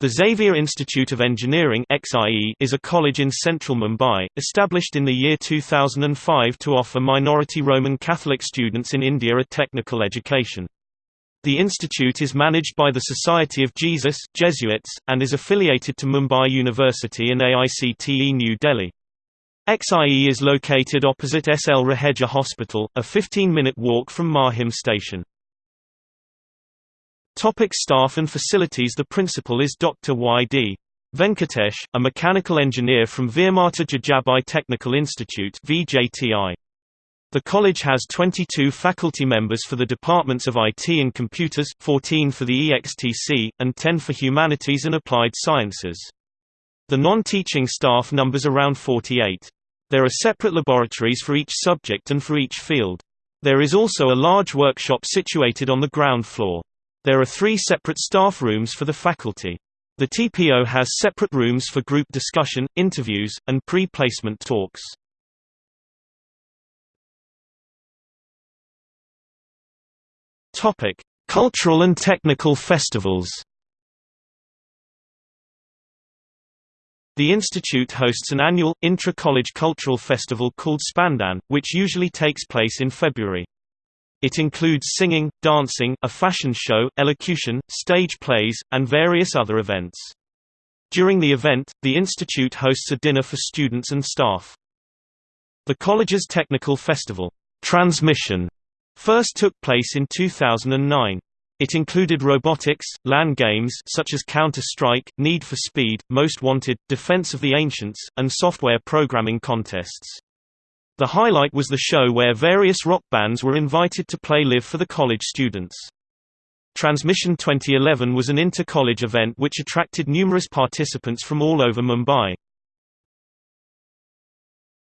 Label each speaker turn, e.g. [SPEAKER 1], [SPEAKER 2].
[SPEAKER 1] The Xavier Institute of Engineering is a college in central Mumbai, established in the year 2005 to offer minority Roman Catholic students in India a technical education. The institute is managed by the Society of Jesus Jesuits, and is affiliated to Mumbai University and AICTE New Delhi. XIE is located opposite SL Raheja Hospital, a 15-minute walk from Mahim station. Topic staff and facilities The principal is Dr. Y.D. Venkatesh, a mechanical engineer from Veermata Jijabai Technical Institute VJTI. The college has 22 faculty members for the departments of IT and computers, 14 for the EXTC, and 10 for humanities and applied sciences. The non-teaching staff numbers around 48. There are separate laboratories for each subject and for each field. There is also a large workshop situated on the ground floor. There are three separate staff rooms for the faculty. The TPO has separate rooms for group discussion, interviews, and pre-placement talks. Topic: Cultural and technical festivals. The institute hosts an annual, intra-college cultural festival called Spandan, which usually takes place in February. It includes singing, dancing, a fashion show, elocution, stage plays, and various other events. During the event, the institute hosts a dinner for students and staff. The college's technical festival, Transmission, first took place in 2009. It included robotics, LAN games such as Counter-Strike, Need for Speed, Most Wanted, Defense of the Ancients, and software programming contests. The highlight was the show where various rock bands were invited to play live for the college students. Transmission 2011 was an inter-college event which attracted numerous participants from all over Mumbai.